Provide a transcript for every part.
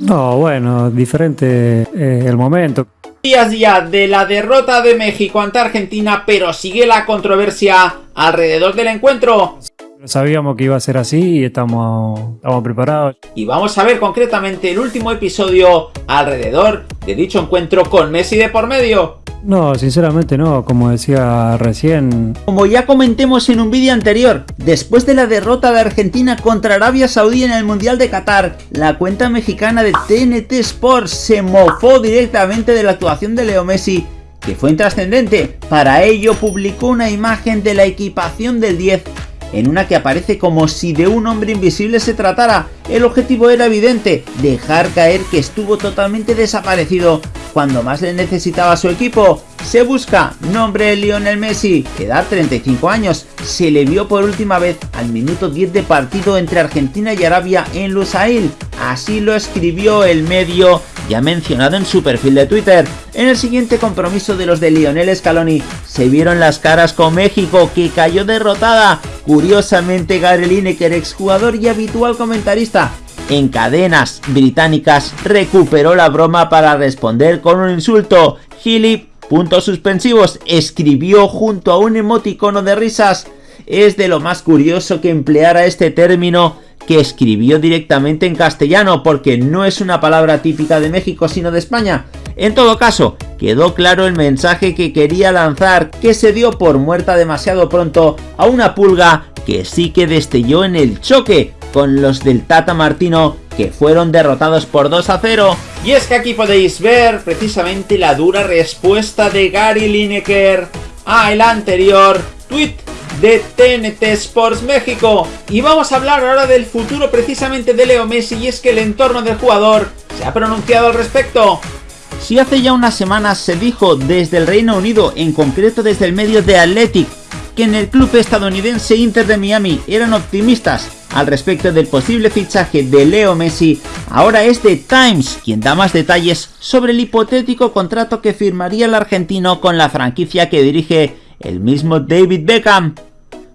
No, bueno, diferente eh, el momento. Días ya de la derrota de México ante Argentina, pero sigue la controversia alrededor del encuentro. Sabíamos que iba a ser así y estamos, estamos preparados. Y vamos a ver concretamente el último episodio alrededor de dicho encuentro con Messi de por medio. No, sinceramente no, como decía recién. Como ya comentemos en un vídeo anterior, después de la derrota de Argentina contra Arabia Saudí en el Mundial de Qatar, la cuenta mexicana de TNT Sports se mofó directamente de la actuación de Leo Messi, que fue intrascendente. Para ello publicó una imagen de la equipación del 10 en una que aparece como si de un hombre invisible se tratara. El objetivo era evidente, dejar caer que estuvo totalmente desaparecido cuando más le necesitaba su equipo. Se busca nombre Lionel Messi, edad 35 años, se le vio por última vez al minuto 10 de partido entre Argentina y Arabia en Lusail. Así lo escribió el medio ya mencionado en su perfil de Twitter. En el siguiente compromiso de los de Lionel Scaloni se vieron las caras con México que cayó derrotada. Curiosamente Gary Lineker, exjugador y habitual comentarista en cadenas británicas, recuperó la broma para responder con un insulto. Gilip, puntos suspensivos, escribió junto a un emoticono de risas. Es de lo más curioso que empleara este término que escribió directamente en castellano porque no es una palabra típica de México sino de España. En todo caso, quedó claro el mensaje que quería lanzar, que se dio por muerta demasiado pronto a una pulga que sí que destelló en el choque con los del Tata Martino que fueron derrotados por 2 a 0. Y es que aquí podéis ver precisamente la dura respuesta de Gary Lineker a el anterior tweet de TNT Sports México. Y vamos a hablar ahora del futuro precisamente de Leo Messi y es que el entorno del jugador se ha pronunciado al respecto. Si hace ya unas semanas se dijo desde el Reino Unido, en concreto desde el medio de Athletic, que en el club estadounidense Inter de Miami eran optimistas al respecto del posible fichaje de Leo Messi, ahora es The Times quien da más detalles sobre el hipotético contrato que firmaría el argentino con la franquicia que dirige el mismo David Beckham.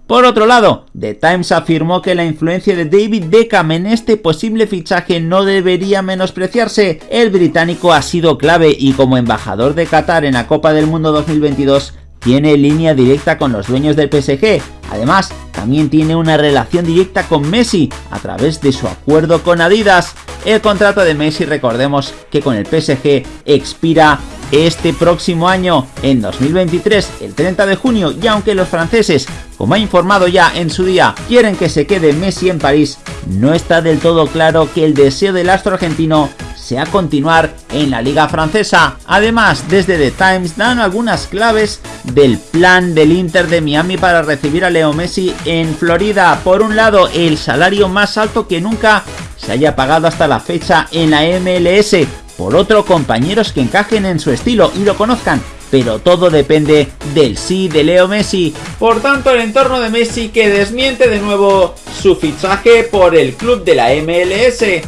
Por otro lado, The Times afirmó que la influencia de David Beckham en este posible fichaje no debería menospreciarse. El británico ha sido clave y como embajador de Qatar en la Copa del Mundo 2022 tiene línea directa con los dueños del PSG. Además, también tiene una relación directa con Messi a través de su acuerdo con Adidas. El contrato de Messi, recordemos que con el PSG expira este próximo año, en 2023, el 30 de junio, y aunque los franceses, como ha informado ya en su día, quieren que se quede Messi en París, no está del todo claro que el deseo del astro argentino sea continuar en la liga francesa. Además, desde The Times dan algunas claves del plan del Inter de Miami para recibir a Leo Messi en Florida. Por un lado, el salario más alto que nunca se haya pagado hasta la fecha en la MLS, por otro compañeros que encajen en su estilo y lo conozcan, pero todo depende del sí de Leo Messi. Por tanto, el entorno de Messi que desmiente de nuevo su fichaje por el club de la MLS.